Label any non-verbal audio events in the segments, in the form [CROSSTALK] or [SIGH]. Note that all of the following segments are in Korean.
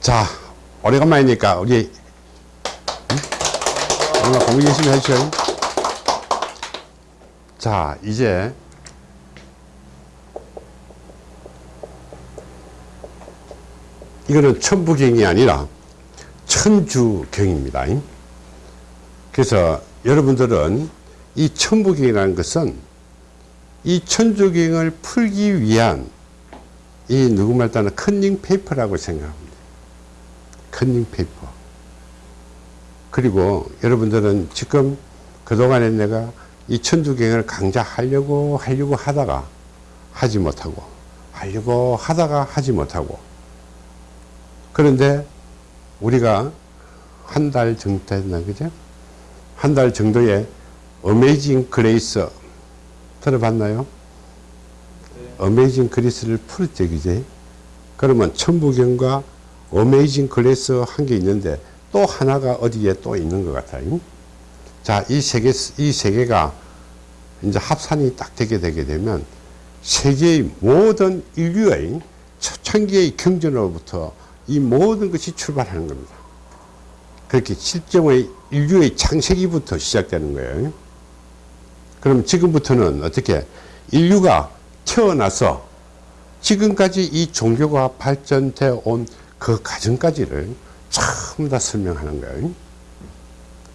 자, 오래간만이니까 우리 오늘 공부 열심히 해주세요. 자, 이제 이거는 천부경이 아니라 천주경입니다. 그래서 여러분들은 이 천부경이라는 것은 이 천주경을 풀기 위한 이 누구 말따나 컨닝 페이퍼라고 생각합니다. 컨닝 페이퍼. 그리고 여러분들은 지금 그동안에 내가 이 천부경을 강좌하려고 하려고 하다가 하지 못하고 하려고 하다가 하지 못하고 그런데 우리가 한 달 정도 됐나 그죠? 한 달 정도의 Amazing Grace 들어봤나요? Amazing Grace를 풀었죠 그제? 그러면 천부경과 Amazing Grace 한 게 있는데 또 하나가 어디에 또 있는 것 같아요. 자, 이 세 개, 이 세 개가 이제 합산이 딱 되게 되게 되면 세계의 모든 인류의 초창기의 경전으로부터 이 모든 것이 출발하는 겁니다. 그렇게 실정의 인류의 창세기부터 시작되는 거예요. 그럼 지금부터는 어떻게 인류가 태어나서 지금까지 이 종교가 발전되어 온 그 과정까지를 전부 다 설명하는 거예요.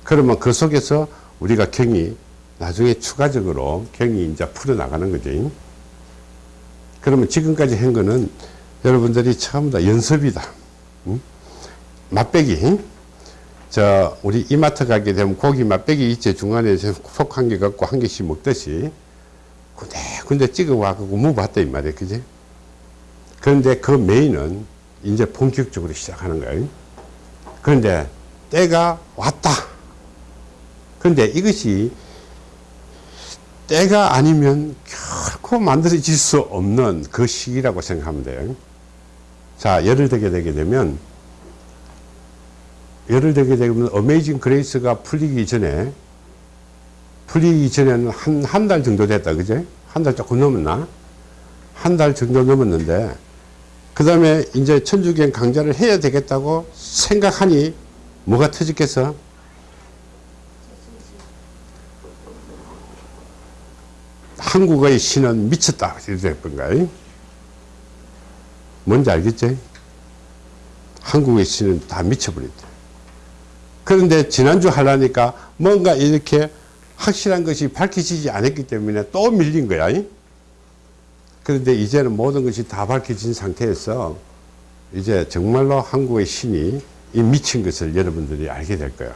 그러면 그 속에서 우리가 경이 나중에 추가적으로 경이 이제 풀어나가는 거죠. 그러면 지금까지 한 거는 여러분들이 처음 다 연습이다. 응? 맛배기. 저, 우리 이마트 가게 되면 고기 맛배기 있지. 중간에 속 한 개 갖고 한 개씩 먹듯이. 군데 군데 찍어 와갖고 무봤다, 이 말이야. 그지? 그런데 그 메인은 이제 본격적으로 시작하는 거예요. 그런데 때가 왔다. 그런데 이것이 때가 아니면 결코 만들어질 수 없는 그 시기라고 생각하면 돼요. 자, 예를 들게 되게 되면, 예를 들게 되면, Amazing Grace가 풀리기 전에, 풀리기 전에는 한, 한 달 정도 됐다, 그제? 한 달 조금 넘었나? 한 달 정도 넘었는데, 그 다음에 이제 천부경 강좌를 해야 되겠다고 생각하니, 뭐가 터졌겠어? 한국의 신은 미쳤다. 건가요? 뭔지 알겠지? 한국의 신은 다 미쳐버렸다. 그런데 지난주 하려니까 뭔가 이렇게 확실한 것이 밝혀지지 않았기 때문에 또 밀린 거야. 그런데 이제는 모든 것이 다 밝혀진 상태에서 이제 정말로 한국의 신이 이 미친 것을 여러분들이 알게 될 거야.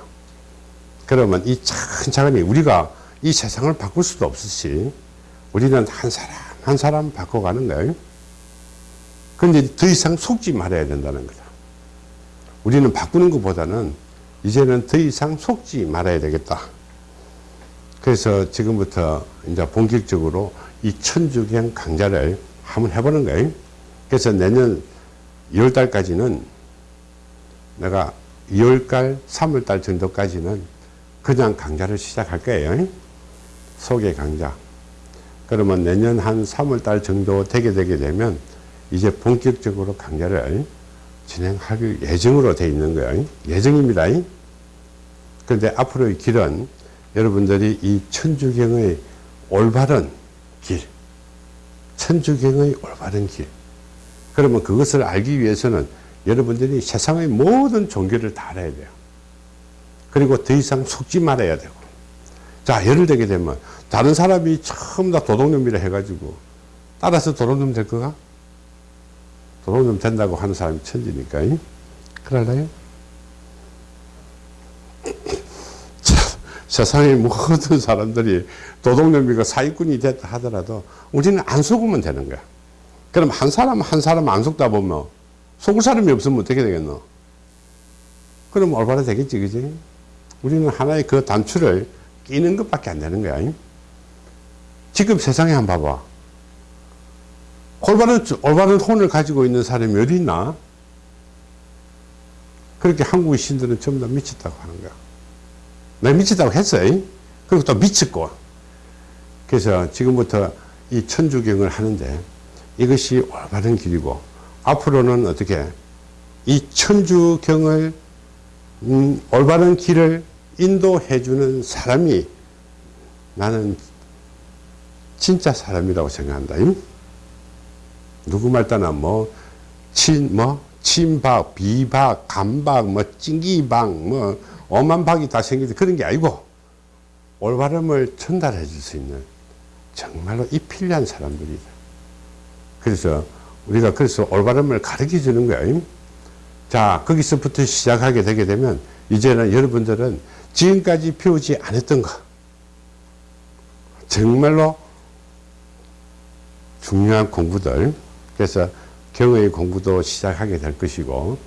그러면 이 차근차근히 우리가 이 세상을 바꿀 수도 없듯이 우리는 한 사람 한 사람 바꿔가는 거예요. 그런데 더 이상 속지 말아야 된다는 거다. 우리는 바꾸는 것보다는 이제는 더 이상 속지 말아야 되겠다. 그래서 지금부터 이제 본격적으로 이 천주경 강좌를 한번 해보는 거예요. 그래서 내년 2월 달까지는 내가 2월달, 3월달 정도까지는 그냥 강좌를 시작할 거예요. 소개 강좌. 그러면 내년 한 3월달 정도 되게 되게 되면 이제 본격적으로 강좌를 진행할 예정으로 되어 있는 거예요. 예정입니다. 그런데 앞으로의 길은 여러분들이 이 천주경의 올바른 길, 천주경의 올바른 길. 그러면 그것을 알기 위해서는 여러분들이 세상의 모든 종교를 다 알아야 돼요. 그리고 더 이상 속지 말아야 되고. 자, 예를 들게 되면 다른 사람이 처음 다 도둑놈이라 해가지고 따라서 도둑놈 될 거가? 도둑놈 된다고 하는 사람이 천지니까. 그럴래요? [LAUGHS] 세상의 모든 사람들이 도둑놈이가 사기꾼이 됐다 하더라도 우리는 안 속으면 되는 거야. 그럼 한 사람 한 사람 안 속다 보면 속을 사람이 없으면 어떻게 되겠노? 그럼 올바로 되겠지, 그지? 우리는 하나의 그 단추를 끼는 것밖에 안 되는 거야. 지금 세상에 한 번 봐봐. 올바른, 올바른 혼을 가지고 있는 사람이 어디 있나? 그렇게 한국의 신들은 전부 다 미쳤다고 하는 거야. 내가 미쳤다고 했어요. 그리고 또 미쳤고. 그래서 지금부터 이 천주경을 하는데 이것이 올바른 길이고 앞으로는 어떻게 이 천주경을 음, 올바른 길을 인도해 주는 사람이 나는 진짜 사람이라고 생각한다. 누구 말따나 뭐, 친, 뭐, 친박, 비박, 감박, 뭐, 찡기박, 뭐, 엄한 박이 다 생기는 그런 게 아니고, 올바름을 전달해 줄 수 있는 정말로 이 필요한 사람들이다. 그래서 우리가 그래서 올바름을 가르쳐 주는 거예요. 자, 거기서부터 시작하게 되게 되면 이제는 여러분들은 지금까지 배우지 않았던 거 정말로 중요한 공부들 그래서 경의 공부도 시작하게 될 것이고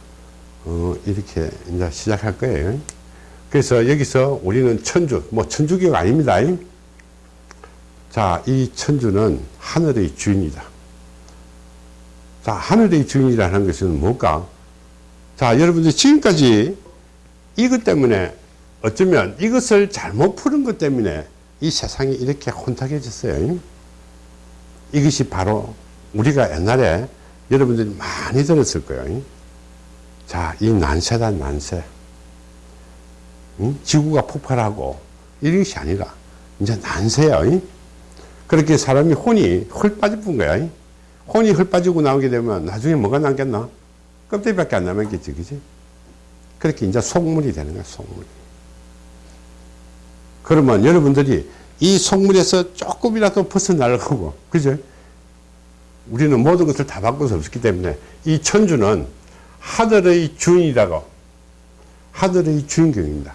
어, 이렇게 이제 시작할 거예요. 그래서 여기서 우리는 천주, 뭐 천주교가 아닙니다. 자, 이 천주는 하늘의 주인이다. 자, 하늘의 주인이라는 것은 뭘까? 자, 여러분들 지금까지 이것 때문에 어쩌면 이것을 잘못 푸는 것 때문에 이 세상이 이렇게 혼탁해졌어요. 이것이 바로 우리가 옛날에 여러분들이 많이 들었을 거예요. 자, 이 난세다, 난세. 응? 지구가 폭발하고 이런 것이 아니라 이제 난세야. 그렇게 사람이 혼이 헐 빠져본 거야. 혼이 헐 빠지고 나오게 되면 나중에 뭐가 남겠나? 껍데기밖에 안 남았겠지, 그지? 그렇게 이제 속물이 되는 거야, 속물이. 그러면 여러분들이 이 속물에서 조금이라도 벗어나려고, 그죠? 우리는 모든 것을 다 바꿀 수 없기 때문에 이 천주는 하늘의 주인이라고, 하늘의 주인경입니다.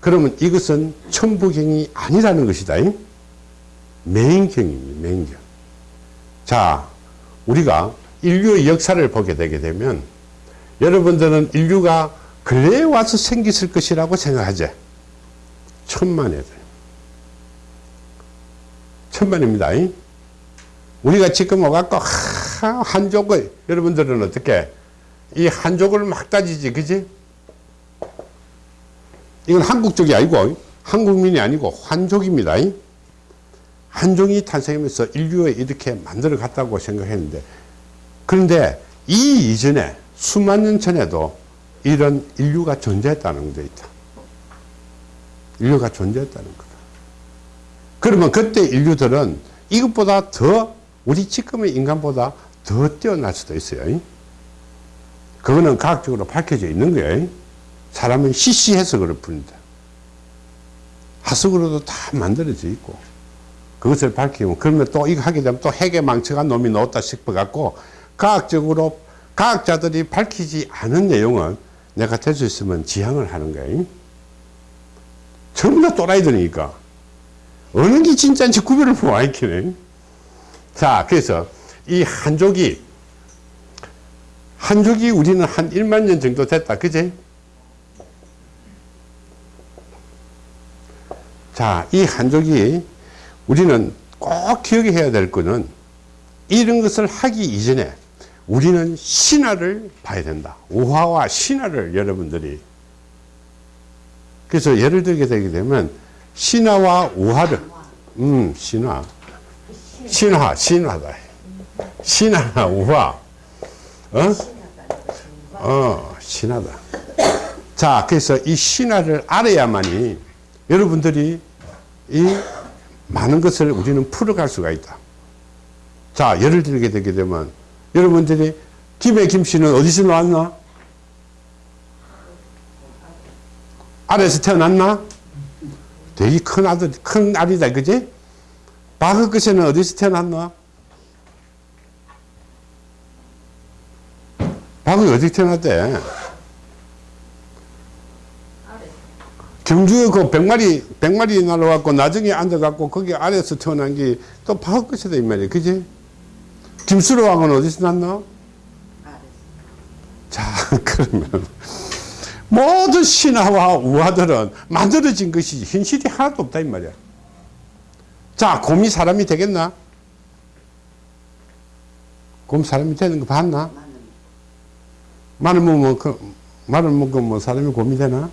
그러면 이것은 천부경이 아니라는 것이다. 맹경입니다, 맹경. 자, 우리가 인류의 역사를 보게 되게 되면 여러분들은 인류가 근래에 와서 생겼을 것이라고 생각하지? 천만에들. 천만입니다. 우리가 지금 와갖고 한족을 여러분들은 어떻게 이 한족을 막 따지지 그지? 이건 한국 쪽이 아니고 한국민이 아니고 한족입니다. 한족이 탄생하면서 인류에 이렇게 만들어 갔다고 생각했는데 그런데 이 이전에 수만 년 전에도 이런 인류가 존재했다는 데 있다. 인류가 존재했다는 거다. 그러면 그때 인류들은 이것보다 더 우리 지금의 인간보다 더 뛰어날 수도 있어요. 그거는 과학적으로 밝혀져 있는 거예요. 사람은 시시해서 그럴 뿐이다. 하석으로도 다 만들어져 있고 그것을 밝히면 그러면 또 이거 하게 되면 또 핵에 망쳐간 놈이 넣었다 싶어 갖고 과학적으로 과학자들이 밝히지 않은 내용은 내가 될 수 있으면 지향을 하는 거예요. 전부 다 또라이들이니까 어느 게 진짜인지 구별을 못 하겠네. 자, 그래서 이 한족이 한족이 우리는 한 1만 년 정도 됐다. 그제? 자, 이 한족이 우리는 꼭 기억해야 될 거는 이런 것을 하기 이전에 우리는 신화를 봐야 된다. 우화와 신화를 여러분들이. 그래서 예를 들게 되게 되면 신화와 우화를 음 신화. 신화 신화다. 신화나 우화. 어? 어 신화다. 자 그래서 이 신화를 알아야만이 여러분들이 이 많은 것을 우리는 풀어갈 수가 있다 자 예를 들게 되게 되면 여러분들이 김해 김씨는 어디서 나왔나? 아래에서 태어났나? 되게 큰 아들, 큰 아들이다, 그지? 것에는 어디서 태어났나? 박은 어디 태어났대? 경주에 그 백마리, 백마리 날라왔고, 나중에 앉아갖고, 거기 아래에서 태어난 게또 박을 것이다, 이 말이야, 그지? 김수로 왕은 어디서 났나? 자, [LAUGHS] 그러면 모든 신화와 우화들은 만들어진 것이지 현실이 하나도 없다 이 말이야. 자, 곰이 사람이 되겠나? 곰 사람이 되는 거 봤나? 마늘 먹으면 그, 마늘 먹으면 뭐 사람이 곰이 되나?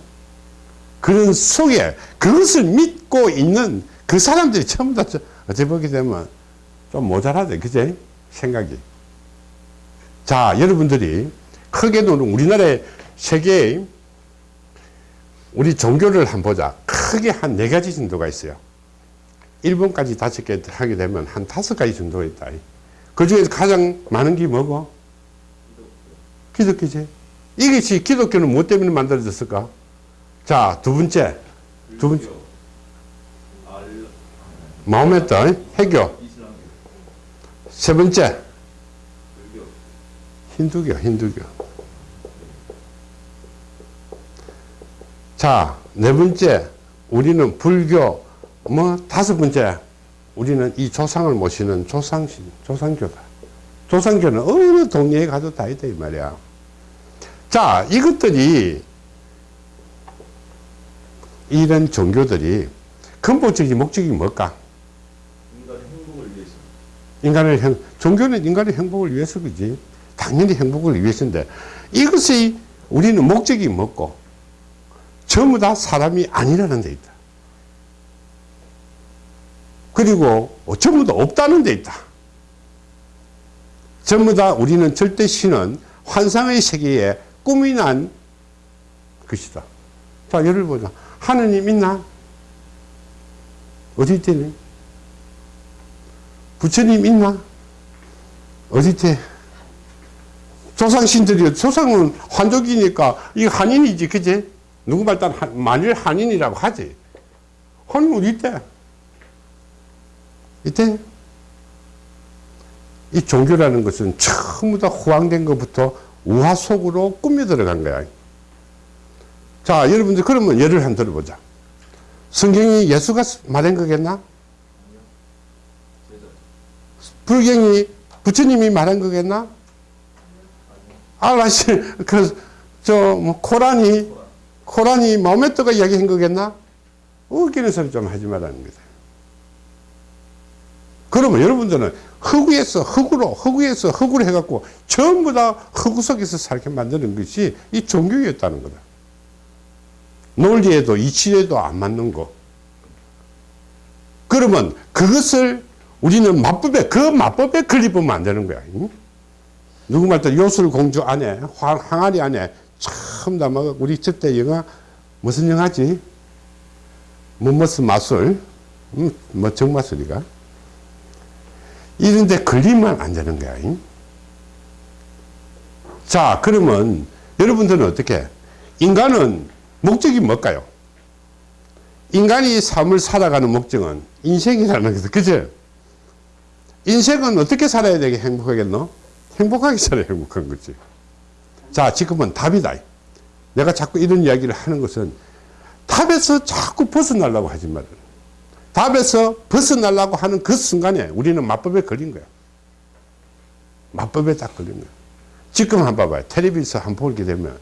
그런 속에 그것을 믿고 있는 그 사람들이 전부 다 어찌 보게 되면 좀 모자라대, 그제? 생각이. 자, 여러분들이 크게는 우리나라의 세계의 우리 종교를 한번 보자. 크게 한 네 가지 정도가 있어요. 일본까지 다섯 개 하게 되면 한 다섯 가지 정도가 있다. 그 중에서 가장 많은 게 뭐고? 기독교지. 이것이 기독교는 무엇 때문에 만들어졌을까? 자, 두 번째. 두 번째. 마호메트, 해교. 세 번째. 힌두교, 힌두교. 자, 네 번째. 우리는 불교. 뭐, 다섯 번째. 우리는 이 조상을 모시는 조상신, 조상교다. 조상교는 어느 동네에 가도 다 있다, 이 말이야. 자, 이것들이, 이런 종교들이 근본적인 목적이 뭘까? 인간의 행복을 위해서. 인간을 행, 종교는 인간의 행복을 위해서 그지. 당연히 행복을 위해서인데, 이것이 우리는 목적이 뭐고, 전부 다 사람이 아니라는 데 있다. 그리고 전부 다 없다는 데 있다. 전부 다 우리는 절대 신은 환상의 세계에 꿈이 난 것이다. 자, 예를 보자. 하느님 있나? 어디 있대니? 부처님 있나? 어디 있대? 조상신들이, 조상은 환족이니까, 이 한인이지, 그지? 누구 말단 한- 만일 한인이라고 하지. 하느님 어디 있대? 이때 이 종교라는 것은 전부 다 호황된 것부터 우화 속으로 꾸며 들어간 거야. 자, 여러분들 그러면 예를 한 들어보자. 성경이 예수가 말한 거겠나? 불경이 부처님이 말한 거겠나? 알라시, [LAUGHS] 그, 저, 뭐, 코란이, 코란이 마호메트가 이야기한 거겠나? 웃기는 소리 좀 하지 말라는 거다. 그러면 여러분들은 흑우에서 흑우로, 흑우에서 흑우로 해갖고 전부 다 흑우 속에서 살게 만드는 것이 이 종교였다는 거다. 논리에도 이치에도 안 맞는 거. 그러면 그것을 우리는 마법에, 그 마법에 걸리면 안 되는 거야. 응? 누구 말따 요술 공주 안에, 황, 항아리 안에 참 담아, 우리 저때 영화, 무슨 영화지? 뭐, 무슨 마술? 음, 뭐, 정마술이가? 이런데 걸리면 안 되는 거야. 잉? 자, 그러면 여러분들은 어떻게? 인간은 목적이 뭘까요? 인간이 삶을 살아가는 목적은 인생이라는 거죠. 그죠? 인생은 어떻게 살아야 되게 행복하겠노? 행복하게 살아야 행복한 거지. 자, 지금은 답이다. 내가 자꾸 이런 이야기를 하는 것은 답에서 자꾸 벗어나려고 하지 말아요. 답에서 벗어나려고 하는 그 순간에 우리는 마법에 걸린 거야. 마법에 딱 걸린 거야. 지금 한번 봐봐요. 텔레비에서 한번 보게 되면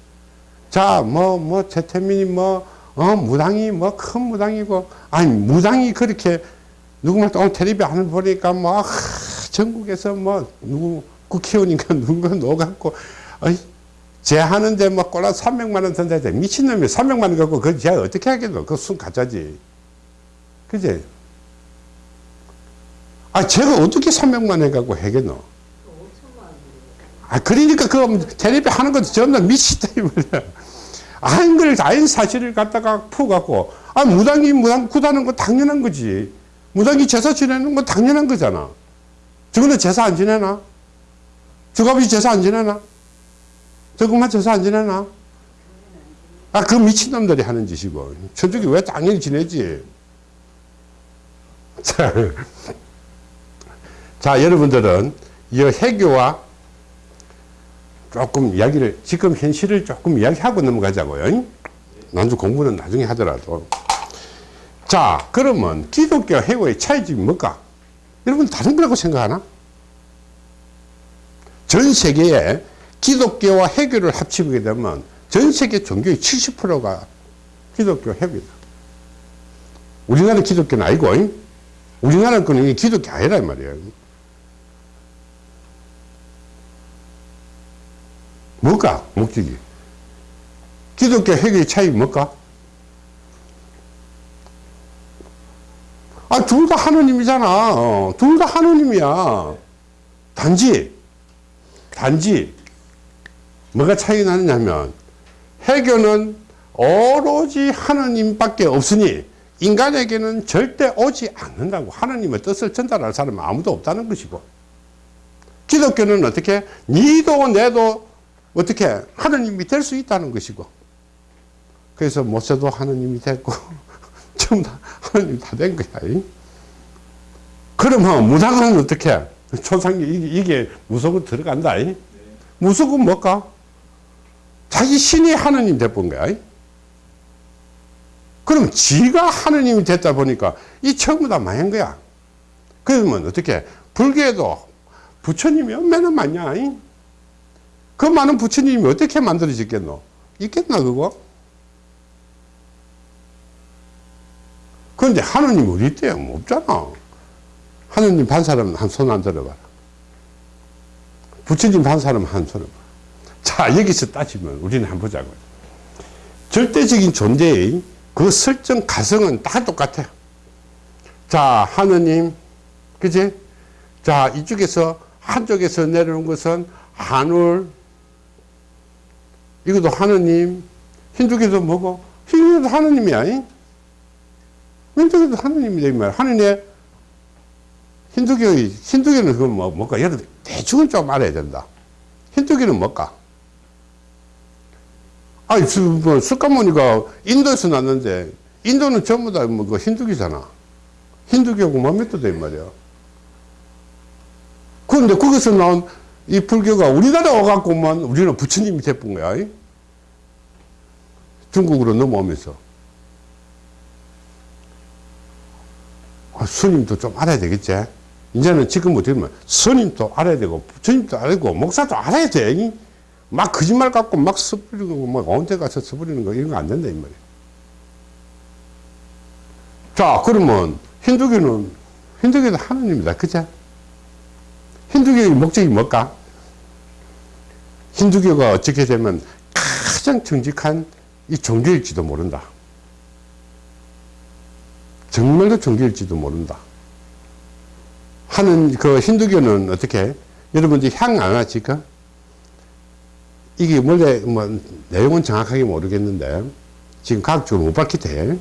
자, 뭐, 뭐, 최태민이 뭐, 어, 무당이 뭐, 큰 무당이고, 아니, 무당이 그렇게, 누구만 또 하는 거 보니까 뭐, 아, 전국에서 뭐, 누구, 국회의원인가 [LAUGHS] 누군가 녹았고, 어이, 쟤 하는데 뭐, 꼴라 300만원 든다 돼. 미친놈이 300만원 갖고, 그, 쟤 어떻게 하겠노? 그순 가짜지. 그지? 아, 제가 어떻게 300만원 갖고 하겠노? 아, 그러니까 그 텔레비 하는 것도 전부 다 미치다, 이 말이야. 아닌 걸, 아닌 사실을 갖다가 푸갖고, 아, 무당이 무당 구다는 거 당연한 거지. 무당이 제사 지내는 건 당연한 거잖아. 저거는 제사 안 지내나? 저갑이 제사 안 지내나? 저것만 제사 안 지내나? 아, 그 미친놈들이 하는 짓이고. 저쪽이 왜 당연히 지내지? 자, [LAUGHS] 자, 여러분들은 이 해교와 조금 이야기를, 지금 현실을 조금 이야기하고 넘어가자고요. 난주 공부는 나중에 하더라도. 자, 그러면 기독교 해고의 차이점이 뭘까? 여러분 다른 거라고 생각하나? 전 세계에 기독교와 해교를 합치게 되면 전 세계 종교의 70%가 기독교 해교다. 우리나라 기독교는 아니고, 우리나라 거는 기독교 아니란 말이에요. 뭘까? 목적이. 기독교 해교의 차이 뭘까? 아, 둘 다 하느님이잖아. 어, 둘다 하느님이야. 단지, 단지, 뭐가 차이 나느냐면 해교는 오로지 하나님밖에 없으니 인간에게는 절대 오지 않는다고 하나님의 뜻을 전달할 사람은 아무도 없다는 것이고 기독교는 어떻게 니도 내도 어떻게 하나님이 될 수 있다는 것이고 그래서 모세도 하나님이 됐고 [LAUGHS] 전부 다 하나님 다 된 거야 이. 그러면 무당은 어떻게 초상기 이게, 무속은 들어간다 이. 무속은 뭘까 자기 신이 하나님 돼본 거야 이. 그럼 지가 하나님이 됐다 보니까 이 전부 다 망한 거야 그러면 어떻게 불교에도 부처님이 얼마나 많냐 이? 그 많은 부처님이 어떻게 만들어졌겠노? 있겠나 그거? 그런데 하느님 어디 있대요? 뭐 없잖아. 하느님 반 사람은 한 손 안 들어봐라. 부처님 반 사람은 한 손을 봐라. 자 여기서 따지면 우리는 한번 보자고요. 절대적인 존재의 그 설정 가성은 다 똑같아요. 자 하느님 그지? 자 이쪽에서 한쪽에서 내려온 것은 한울 이것도 하느님 힌두교도 뭐고 힌두교도 하느님이야 이? 힌두교도 하느님이다 이 말이야 하느님의 힌두교의 힌두교는 그건 뭐 뭘까? 여러분 대충은 좀 알아야 된다. 힌두교는 뭘까? 아니 뭐 석가모니가 인도에서 났는데 인도는 전부 다뭐 힌두교잖아. 힌두교고 마메토다 이 말이야. 그런데 거기서 나온 이 불교가 우리나라 와갖고만 우리는 부처님이 돼본 거야. 이? 중국으로 넘어오면서. 아, 스님도 좀 알아야 되겠지. 이제는 지금 어떻게 보면 스님도 알아야 되고, 부처님도 알아야 되고, 목사도 알아야 돼. 이? 막 거짓말 갖고 막 써버리고, 막 온데 가서 써버리는 거, 이런 거 안 된다, 이 말이야. 자, 그러면 힌두교는, 힌두교도 하나님이다. 그죠? 힌두교의 목적이 뭘까? 힌두교가 어떻게 되면 가장 정직한 이 종교일지도 모른다. 정말로 종교일지도 모른다. 하는 그 힌두교는 어떻게 여러분들 향 아나 지금 이게 원래 뭐 내용은 정확하게 모르겠는데 지금 과학적으로 못 밝히대.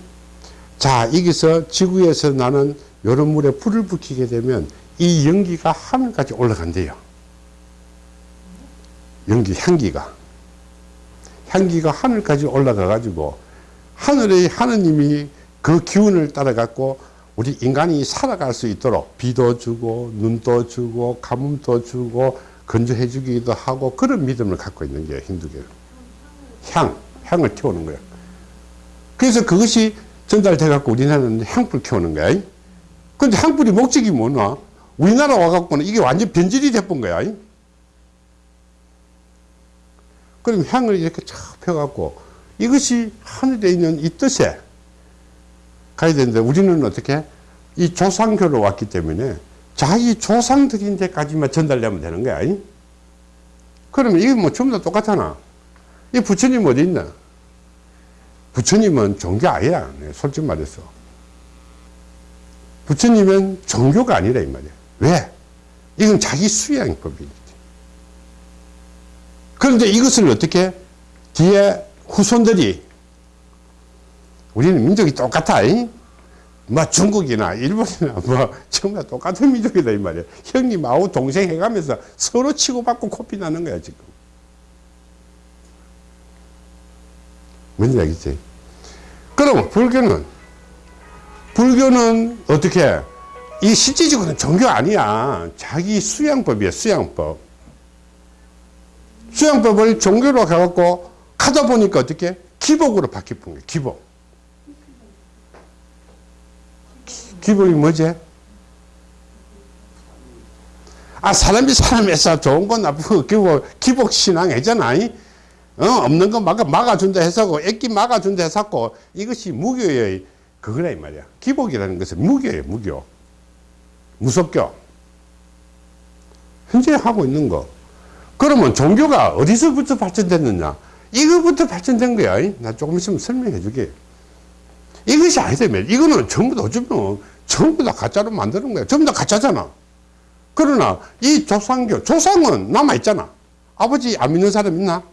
자 여기서 지구에서 나는 요런 물에 불을 붙이게 되면 이 연기가 하늘까지 올라간대요. 연기, 향기가. 향기가 하늘까지 올라가 가지고 하늘의 하느님이 그 기운을 따라 갖고 우리 인간이 살아갈 수 있도록 비도 주고 눈도 주고 가뭄도 주고 건조해 주기도 하고 그런 믿음을 갖고 있는 게 힌두교예요. 향, 향을 태우는 거예요. 그래서 그것이 전달돼 갖고 우리나라는 향불 키우는 거야. 근데 향불이 목적이 뭐냐? 우리나라 와갖고는 이게 완전 변질이 돼본 거야. 그럼 향을 이렇게 쫙 펴갖고 이것이 하늘에 있는 이 뜻에 가야 되는데 우리는 어떻게 이 조상교로 왔기 때문에 자기 조상들인 데까지만 전달되면 되는 거야. 그러면 이게 뭐 전부 다 똑같잖아. 이 부처님 어디 있나? 부처님은 종교 아니야. 솔직히 말해서. 부처님은 종교가 아니라 이 말이야. 왜? 이건 자기 수양법이기 그런데 이것을 어떻게 뒤에 후손들이 우리는 민족이 똑같아. 이? 뭐 중국이나 일본이나 뭐 [LAUGHS] 정말 똑같은 민족이다 이 말이야. 형님하고 동생 해가면서 서로 치고받고 코피 나는 거야 지금. 뭔지 알겠지? 그럼 불교는 불교는 어떻게 이 실질적으로는 종교 아니야. 자기 수양법이야, 수양법. 수양법을 종교로 가갖고 가다 보니까 어떻게? 기복으로 바뀌은 거야, 기복. 기복이 뭐지? 아, 사람이 사람에서 좋은 건 나쁘고 기복, 기복 신앙 이잖아. 어, 없는 거 막아, 막아준다 해서, 애기 막아준다 해서, 이것이 무교의 그거라, 이 말이야. 기복이라는 것은 무교예요, 무교. 무섭죠? 현재 하고 있는 거. 그러면 종교가 어디서부터 발전됐느냐? 이거부터 발전된 거야. 나 조금 있으면 설명해 주게. 이것이 아니다면, 이거는 전부 다 어쩌면 전부 다 가짜로 만드는 거야. 전부 다 가짜잖아. 그러나 이 조상교, 조상은 남아있잖아. 아버지 안 믿는 사람 있나?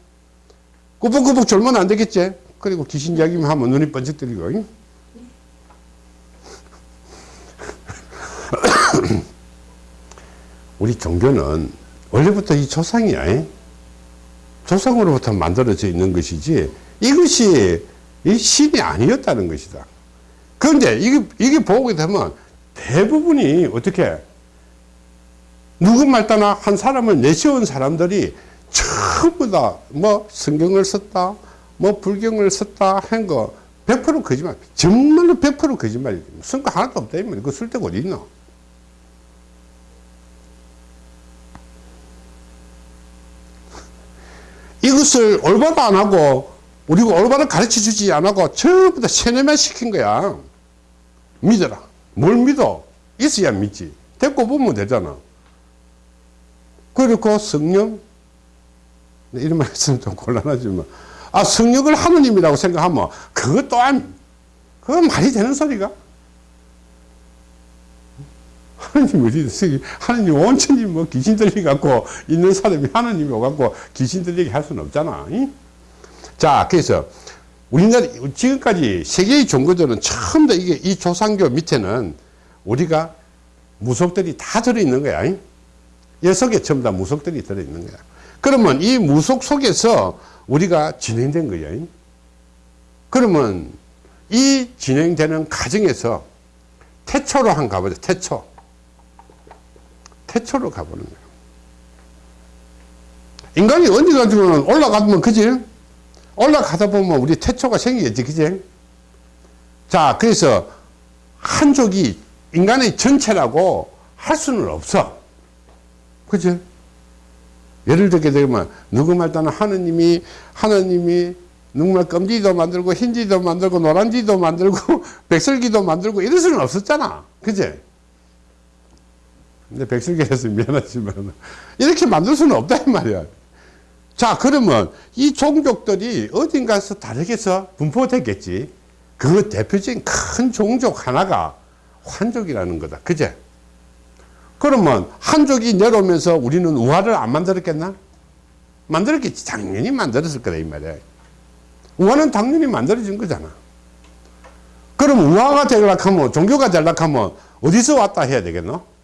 꾸벅꾸벅 졸면 안 되겠지? 그리고 귀신 이야기만 하면 눈이 번쩍 뜨리고. 잉? [LAUGHS] 우리 종교는 원래부터 이 조상이야. 잉? 조상으로부터 만들어져 있는 것이지 이것이 이 신이 아니었다는 것이다. 그런데 이게, 이게 보게 되면 대부분이 어떻게 누구 말 따나 한 사람을 내세운 사람들이 전부 다 뭐 성경을 썼다, 뭐 불경을 썼다 한 거 100% 거짓말. 정말로 100% 거짓말이지. 성과 하나도 없다. 이면 그거 쓸 데가 어디 있나? 이것을 올바로 안 하고 우리가 올바로 가르쳐 주지 안 하고 전부 다 세뇌만 시킨 거야. 믿어라. 뭘 믿어? 있어야 믿지. 데리고 보면 되잖아. 그리고 성령, 네, 이런 말 했으면 좀 곤란하지만, 아, 성령을 하느님이라고 생각하면, 그것 또한, 그건 말이 되는 소리가? 하느님 어디? 하느님 온천히 뭐 귀신 들리 갖고 있는 사람이 하느님이 오갖고 귀신 들리게 할 수는 없잖아. 이? 자, 그래서 우리나라 지금까지 세계의 종교들은 처음 다 이게 이 조상교 밑에는 우리가 무속들이 다 들어있는 거야. 이? 녀석에 전부 다 무속들이 들어있는 거야. 그러면 이 무속 속에서 우리가 진행된 거야. 이? 그러면 이 진행되는 과정에서 태초로 한 가보자. 태초. 태초로 가보는 거야. 인간이 언제 가지고는 올라가면 그지? 올라가다 보면 우리 태초가 생기겠지, 그지? 자, 그래서 한족이 인간의 전체라고 할 수는 없어. 그지? 예를 들게 되면, 누구 말따나 하느님이, 하느님이 누구말 검지도 만들고, 흰지도 만들고, 노란지도 만들고, [LAUGHS] 백설기도 만들고, 이럴 수는 없었잖아. 그지? 근데 백설기에서 미안하지만, 이렇게 만들 수는 없다, 이 말이야. 자, 그러면 이 종족들이 어딘가서 다르게서 분포됐겠지. 그 대표적인 큰 종족 하나가 환족이라는 거다. 그제? 그러면 한족이 내려오면서 우리는 우화를 안 만들었겠나? 만들었겠지. 당연히 만들었을 거다, 이 말이야. 우화는 당연히 만들어진 거잖아. 그럼 우화가 되려고 하면, 종교가 되려고 하면, 어디서 왔다 해야 되겠노?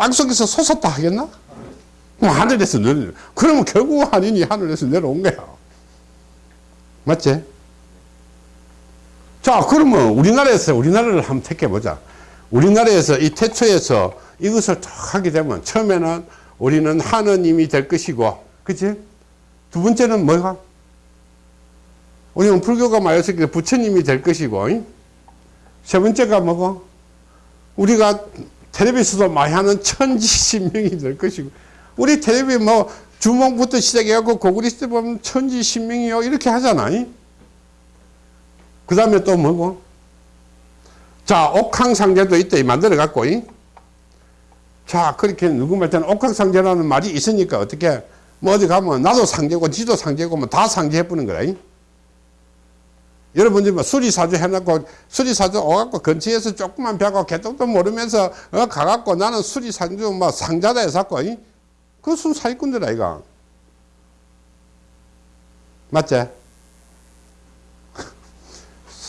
땅속에서 솟았다 하겠나? 그럼 하늘에서 내려, 그러면 결국 하느니 하늘에서 내려온 거야. 맞지? 자, 그러면 우리나라에서, 우리나라를 한번 택해보자. 우리나라에서 이 태초에서 이것을 탁 하게 되면 처음에는 우리는 하느님이 될 것이고, 그치? 두 번째는 뭐가? 우리는 불교가 때 부처님이 될 것이고, 잉? 세 번째가 뭐고? 우리가 텔레비에서도 많이 하는 천지신명이 될 것이고, 우리 텔레비 뭐 주몽부터 시작해갖고 고구리 시대 보면 천지신명이요 이렇게 하잖아. 그 다음에 또 뭐고? 자, 옥황상제도 있다. 만들어갖고. 자, 그렇게 누구 말때는 옥황상제라는 말이 있으니까 어떻게, 뭐 어디 가면 나도 상제고 지도 상제고 뭐 다 상제해보는 거라. 여러분들 뭐 수리사주 해놓고 수리사주 오갖고 근처에서 조금만 벼고 개똥도 모르면서 어, 가갖고 나는 수리사주 뭐 상자다 해서갖고 그순 사기꾼들 아이가 맞지?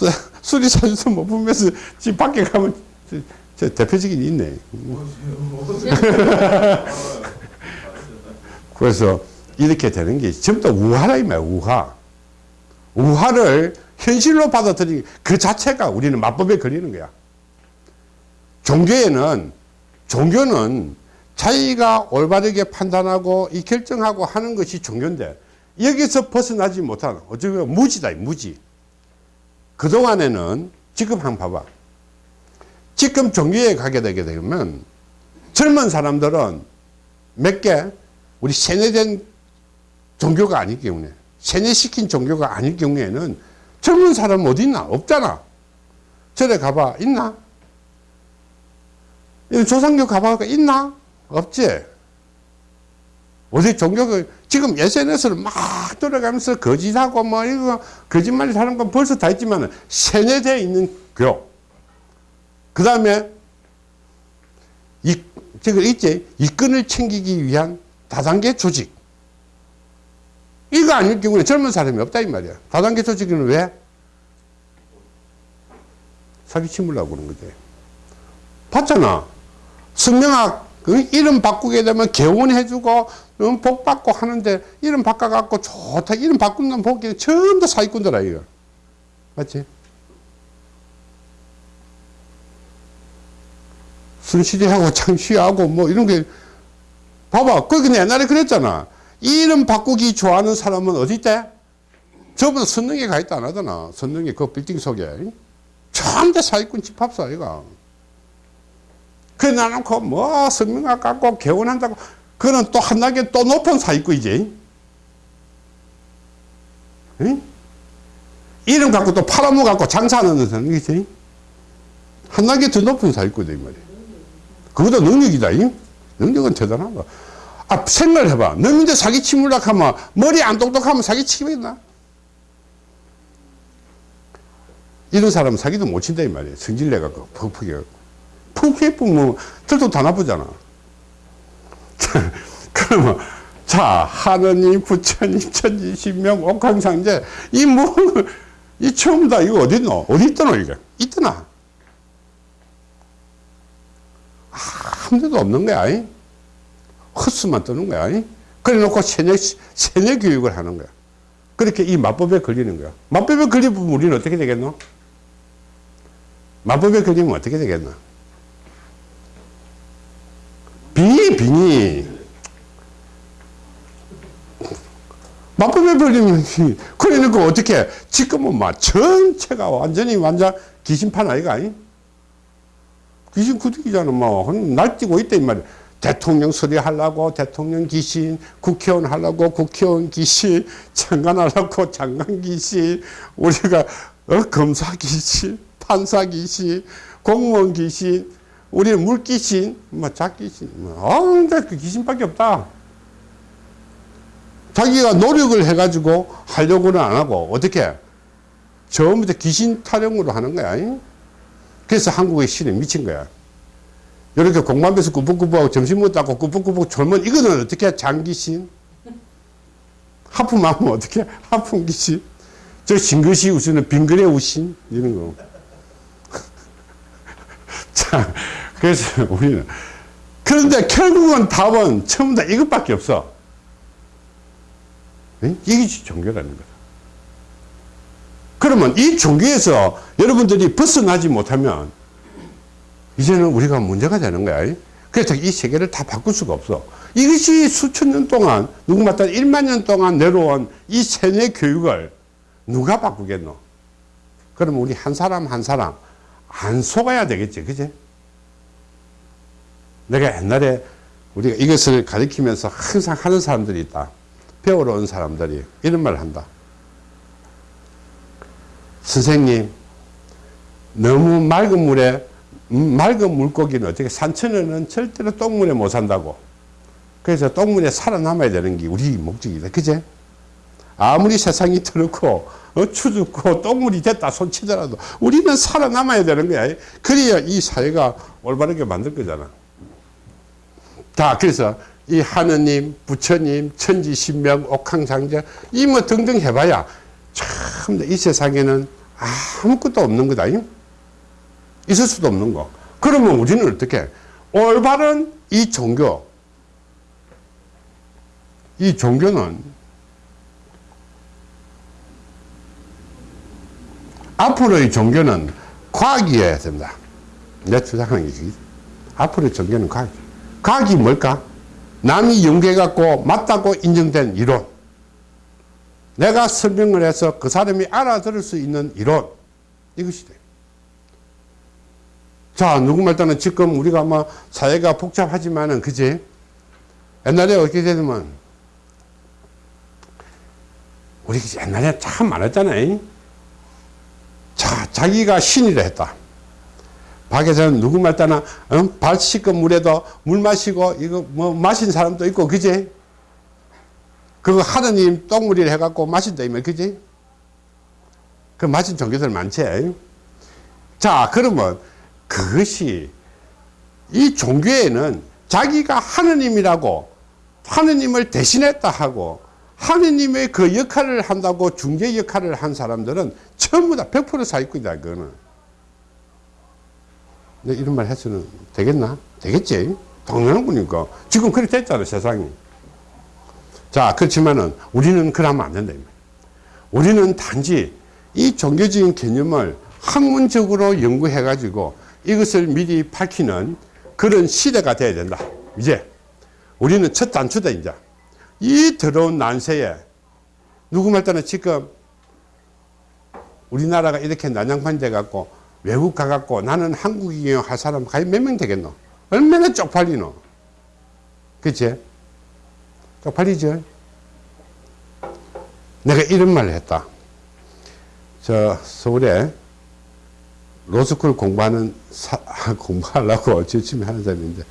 [LAUGHS] 수리사주도 못 보면서 집 밖에 가면 저, 저 대표적인 있네. [LAUGHS] 그래서 이렇게 되는 게 전부 다 우화라 이 말이야 우화. 우화를 현실로 받아들이기 그 자체가 우리는 마법에 걸리는 거야. 종교에는 종교는 자기가 올바르게 판단하고 이 결정하고 하는 것이 종교인데 여기서 벗어나지 못하는 어쩌면 무지다 무지. 그동안에는 지금 한번 봐봐. 지금 종교에 가게 되게 되면 젊은 사람들은 몇 개? 우리 세뇌된 종교가 아닐 경우에 세뇌시킨 종교가 아닐 경우에는 젊은 사람 어디 있나 없잖아 절에 가봐 있나 조상교 가봐 있나 없지. 어디 종교가 지금 SNS를 막 돌아가면서 거짓하고 뭐 이거 거짓말 하는 건 벌써 다 있지만 세뇌되어 있는 교. 그 다음에 이 저거 있지 이권을 챙기기 위한 다단계 조직. 이거 아닐 경우에 젊은 사람이 없다 이 말이야. 다단계 조직은 왜? 사기 치물라고 그러는 거지. 봤잖아. 성명학 그 이름 바꾸게 되면 개원해주고 음, 복 받고 하는데 이름 바꿔갖고 좋다 이름 바꾼다면 보기에 전부 다 사기꾼들 아이가 맞지? 순실이하고 [LAUGHS] 창시하고 뭐 이런 게 봐봐 그 근데 옛날에 그랬잖아 이름 바꾸기 좋아하는 사람은 어디 있대? 저보다 선릉에 가 있다 안 하잖아 선릉에 그 빌딩 속에. 다 사기꾼 집합사 아이가 그래 나는 그뭐 성명학 갖고 개원한다고. 그는 또한 단계 또 높은 사기꾼이지. 응? 이름 갖고 또 팔아먹 갖고 장사하는 사람이지. 한 단계 더 높은 사기꾼이다 이 말이야. 그것도 능력이다 이? 능력은 대단하다 아 생각을 해봐 너민들 사기치물락 하면 머리 안 똑똑하면 사기치겠나 이런 사람은 사기도 못 친다 이 말이야 성질 내갖고 퍽퍽해 푹 예쁘면 들도 다 나쁘잖아. [LAUGHS] 그러면 자 하느님 부처님 천지 신명 옥황상제 이 뭐 이 처음 다 이거 어디 있노? 어디 있더노 이거? 있더나? 한 데도 없는 거야. 이? 헛수만 뜨는 거야. 이? 그래 놓고 세뇌, 세뇌 교육을 하는 거야. 그렇게 이 마법에 걸리는 거야. 마법에 걸리면 우리는 어떻게 되겠노? 마법에 걸리면 어떻게 되겠나? 빙의, 빙의. 마법에 걸리면, [LAUGHS] 그러니까 어떻게, 지금은 막 전체가 완전히 완전 귀신판 아이가, 아니? 귀신 구득이잖아, 뭐. 날뛰고 있다, 이 말이야. 대통령 소리 하려고 대통령 귀신, 국회의원 하려고 국회의원 귀신, 장관 하려고 장관 귀신, 우리가, 어, 검사 귀신, 판사 귀신, 공무원 귀신, 우리는 물 귀신, 뭐, 작 귀신, 뭐, 아, 근데 그 귀신밖에 없다. 자기가 노력을 해가지고 하려고는 안 하고, 어떻게? 처음부터 귀신 타령으로 하는 거야. 잉? 그래서 한국의 신에 미친 거야. 이렇게 공감에서 꾸벅꾸벅 점심 먹다고 꾸벅꾸벅 졸면 이거는 어떻게 장귀신? 하품하면 어떻게? 하품 귀신? 저 싱긋이 우시는 빙그레 우신? 이런 거. [LAUGHS] 자, 그래서 우리는. 그런데 결국은 답은 처음 다 이것밖에 없어. 응? 이게 종교라는 거다. 그러면 이 종교에서 여러분들이 벗어나지 못하면 이제는 우리가 문제가 되는 거야. 그래서 이 세계를 다 바꿀 수가 없어. 이것이 수천 년 동안, 누구 말따 1만 년 동안 내려온 이 세뇌 교육을 누가 바꾸겠노? 그러면 우리 한 사람 한 사람 안 속아야 되겠지. 그지? 내가 옛날에 우리가 이것을 가리키면서 항상 하는 사람들이 있다. 배우러 온 사람들이 이런 말을 한다. 선생님, 너무 맑은 물에 음, 맑은 물고기는 어떻게 산천에는 절대로 똥물에 못 산다고. 그래서 똥물에 살아남아야 되는 게 우리 목적이다. 그제? 아무리 세상이 더럽고 어, 추죽고 똥물이 됐다 손치더라도 우리는 살아남아야 되는 거야. 그래야 이 사회가 올바르게 만들 거잖아. 자, 그래서 이 하느님, 부처님, 천지신명, 옥황상제 이 뭐 등등 해봐야 참 이 세상에는 아무것도 없는 거다. 있을 수도 없는 거. 그러면 우리는 어떻게? 올바른 이 종교, 이 종교는 앞으로의 종교는 과학이어야 된다. 내 주장하는 게 앞으로의 종교는 과학. 과학이 뭘까? 남이 연구해갖고 맞다고 인정된 이론. 내가 설명을 해서 그 사람이 알아들을 수 있는 이론. 이것이 돼. 자, 누구 말따는 지금 우리가 뭐 사회가 복잡하지만은, 그지? 옛날에 어떻게 되냐면, 우리 옛날에 참 많았잖아요. 자, 자기가 신이라 했다. 밖에서는 누구 말따나, 어? 발 씻은 물에도 물 마시고, 이거 뭐 마신 사람도 있고, 그지? 그거 하느님 똥물이라 해갖고 마신다, 이말, 그지? 그 마신 종교들 많지? 자, 그러면 그것이 이 종교에는 자기가 하느님이라고 하느님을 대신했다 하고 하느님의 그 역할을 한다고 중재 역할을 한 사람들은 전부 다 100% 사기꾼이다, 그거는. 내 이런 말 해서는 되겠나? 되겠지? 당연한 거니까. 지금 그렇게 됐잖아, 세상이. 자, 그렇지만은 우리는 그러면 안 된다. 우리는 단지 이 종교적인 개념을 학문적으로 연구해 가지고 이것을 미리 밝히는 그런 시대가 돼야 된다. 이제 우리는 첫 단추다, 이제. 이 더러운 난세에 누구 말따나 지금 우리나라가 이렇게 난장판이 돼갖고 외국 가갖고 나는 한국이에요 할 사람 과연 몇 명 되겠노? 얼마나 쪽팔리노? 그치? 쪽팔리죠? 내가 이런 말을 했다. 저 서울에 로스쿨 공부하는 사, [LAUGHS] 공부하려고 열심히 하는 사람인데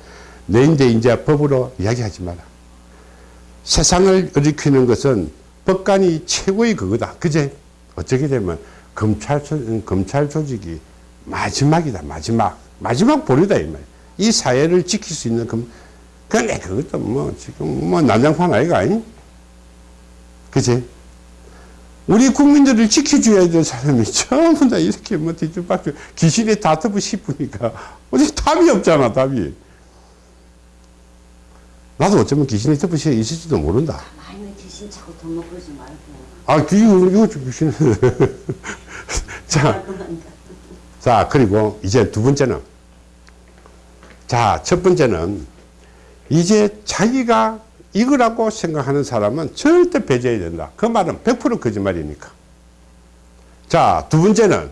내 이제 이제 법으로 이야기하지 마라. 세상을 일으키는 것은 법관이 최고의 그거다. 그제? 어떻게 되면 검찰, 조- 검찰 조직이 마지막이다. 마지막. 마지막 보류다. 이 말. 이 사회를 지킬 수 있는 검, 근데 그것도 뭐 지금 뭐 난장판 아이가 아니? 그지? 우리 국민들을 지켜줘야 될 사람이 전부 다 이렇게 뭐 뒤집박죽 귀신이 다투고 싶으니까. 어디 답이 없잖아 답이. 나도 어쩌면 귀신이 덮으시에 있을지도 모른다. 많이 귀신 자꾸 돈 먹고 그러지 말고. 아 이거 이거 좀 귀신. [LAUGHS] 자, 자 그리고 이제 두 번째는. 자 첫 번째는 이제 자기가 이거라고 생각하는 사람은 절대 배제해야 된다. 그 말은 100% 거짓말이니까. 자, 두 번째는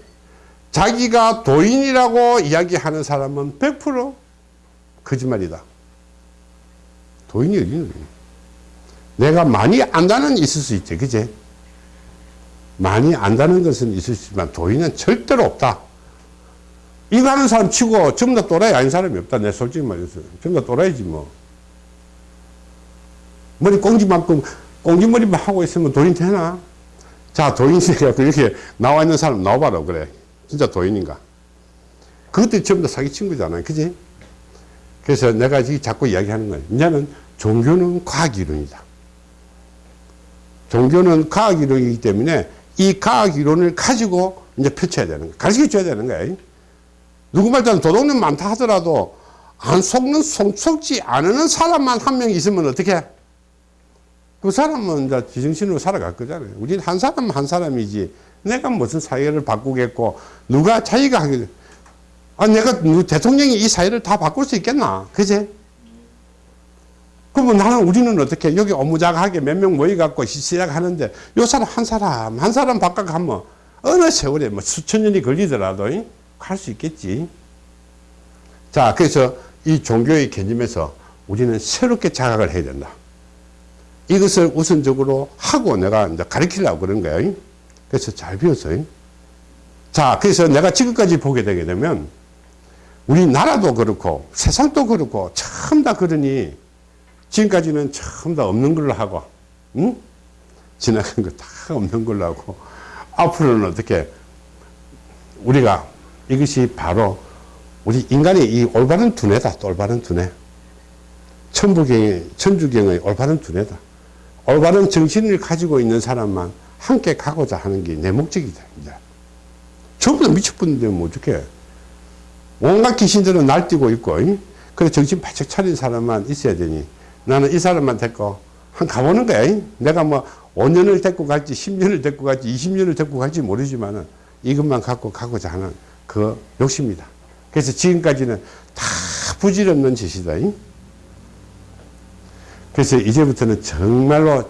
자기가 도인이라고 이야기하는 사람은 100% 거짓말이다. 도인이 어디는 내가 많이 안다는 있을 수 있지, 그제? 많이 안다는 것은 있을 수 있지만 도인은 절대로 없다. 이거 하는 사람 치고 전부 다 또라이 아닌 사람이 없다. 내 솔직히 말해서. 전부 다 또라이지 뭐. 머리 꽁지만큼 꽁지머리만 하고 있으면 도인 되나? 자 도인이가 이렇게 나와 있는 사람 나와봐라 그래. 진짜 도인인가? 그것들이 전부 다 사기 친구잖아 그지? 그래서 내가 지금 자꾸 이야기하는 거야 이제는 종교는 과학이론이다. 종교는 과학이론이기 때문에 이 과학이론을 가지고 이제 펼쳐야 되는 거야 가르쳐 줘야 되는 거야 누구 말따는 도둑놈 많다 하더라도 안 속는 속, 속지 않는 사람만 한 명 있으면 어떻게 해? 그 사람은 이제 지정신으로 살아갈 거잖아요. 우리는 한 사람 한 사람이지. 내가 무슨 사회를 바꾸겠고, 누가 자기가 하게, 아, 내가 누- 대통령이 이 사회를 다 바꿀 수 있겠나? 그제? 그러면 나는 우리는 어떻게, 여기 업무자하게 몇 명 모여갖고 시- 시작하는데, 요 사람 한 사람, 한 사람 바꿔가면 어느 세월에 뭐 수천 년이 걸리더라도 갈 수 있겠지. 자, 그래서 이 종교의 개념에서 우리는 새롭게 자각을 해야 된다. 이것을 우선적으로 하고 내가 이제 가르치려고 그런 거예요. 그래서 잘 배웠어요. 자, 그래서 내가 지금까지 보게 되게 되면 우리나라도 그렇고 세상도 그렇고 참 다 그러니 지금까지는 참 다 없는 걸로 하고, 응? 지나간 거 다 없는 걸로 하고, 앞으로는 어떻게 우리가 이것이 바로 우리 인간의 이 올바른 두뇌다, 올바른 두뇌. 천부경의, 천주경의 올바른 두뇌다. 올바른 정신을 가지고 있는 사람만 함께 가고자 하는 게 내 목적이다. 이제. 전부 다 미쳐버리는데 뭐 어떡해. 온갖 귀신들은 날뛰고 있고, 잉? 그래 정신 바짝 차린 사람만 있어야 되니 나는 이 사람만 데리고 한 가보는 거야. 잉? 내가 뭐 5년을 데리고 갈지 10년을 데리고 갈지 20년을 데리고 갈지 모르지만은 이것만 갖고 가고자 하는 그 욕심이다. 그래서 지금까지는 다 부질없는 짓이다. 잉? 그래서 이제부터는 정말로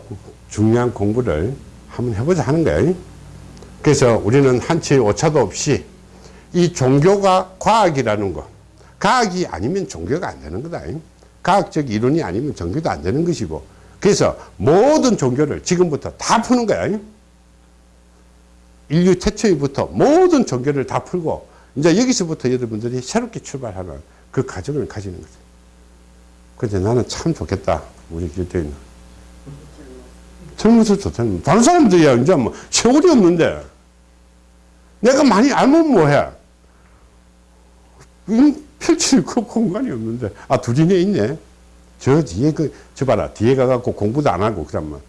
중요한 공부를 한번 해보자 하는 거예요. 그래서 우리는 한치의 오차도 없이 이 종교가 과학이라는 거, 과학이 아니면 종교가 안 되는 거다. 과학적 이론이 아니면 종교도 안 되는 것이고, 그래서 모든 종교를 지금부터 다 푸는 거야. 인류 태초부터 모든 종교를 다 풀고, 이제 여기서부터 여러분들이 새롭게 출발하는 그 과정을 가지는 거죠. 근데 나는 참 좋겠다. 우리 길때는 젊어서 좋다는 다른 사람들이야 이제 뭐 세월이 없는데 내가 많이 알면 뭐해 음, 펼칠 그 공간이 없는데 아 둘이네 있네 저 뒤에 그 저 봐라 뒤에 가갖고 공부도 안 하고 그러면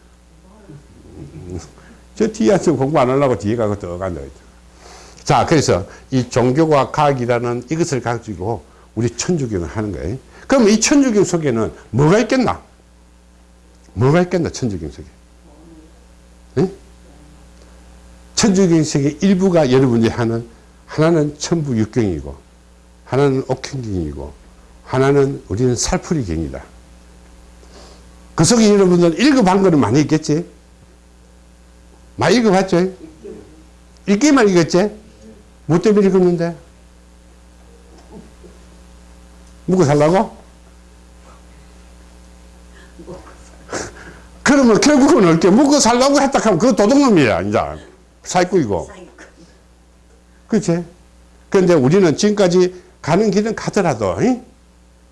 저 뒤에 앉으면 공부 안 하려고 뒤에 앉아 있죠. 자, 그래서 이 종교와 과학이라는 이것을 가지고 우리 천주교는 하는 거예요. 그럼 이 천주교 속에는 뭐가 있겠나? 뭐가 있겠나? 응? 천주교 속의 일부가 여러분들이 하는 하나는 천부육경이고 하나는 옥행경이고 하나는 우리는 살풀이경이다. 그 속에 여러분들 읽어본 거는 많이 있겠지? 많이 읽어봤죠? 읽기만 읽었지? 뭐 때문에 읽었는데? 먹고 살라고? 그러면 결국은 어떻게 먹고 살라고 했다 하면 그거 도둑놈이야, 이제. 사기꾼이고. 그렇지? 그런데 우리는 지금까지 가는 길은 가더라도, 이?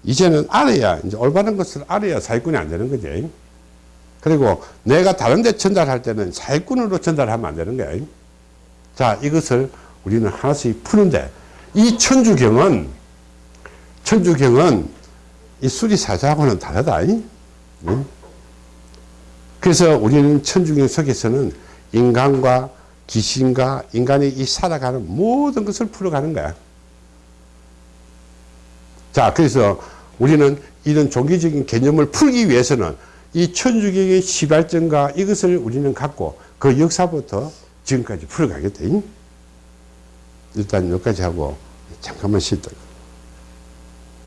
이제는 알아야, 이제 올바른 것을 알아야 사기꾼이 안 되는 거지. 그리고 내가 다른 데 전달할 때는 사기꾼으로 전달하면 안 되는 거야. 자, 이것을 우리는 하나씩 푸는데, 이 천주경은, 천주경은 이 수리사자하고는 다르다. 이? 응? 그래서 우리는 천주경 속에서는 인간과 귀신과 인간이 이 살아가는 모든 것을 풀어가는 거야. 자, 그래서 우리는 이런 종교적인 개념을 풀기 위해서는 이 천주경의 시발점과 이것을 우리는 갖고 그 역사부터 지금까지 풀어가겠다. 일단 여기까지 하고 잠깐만 쉬다.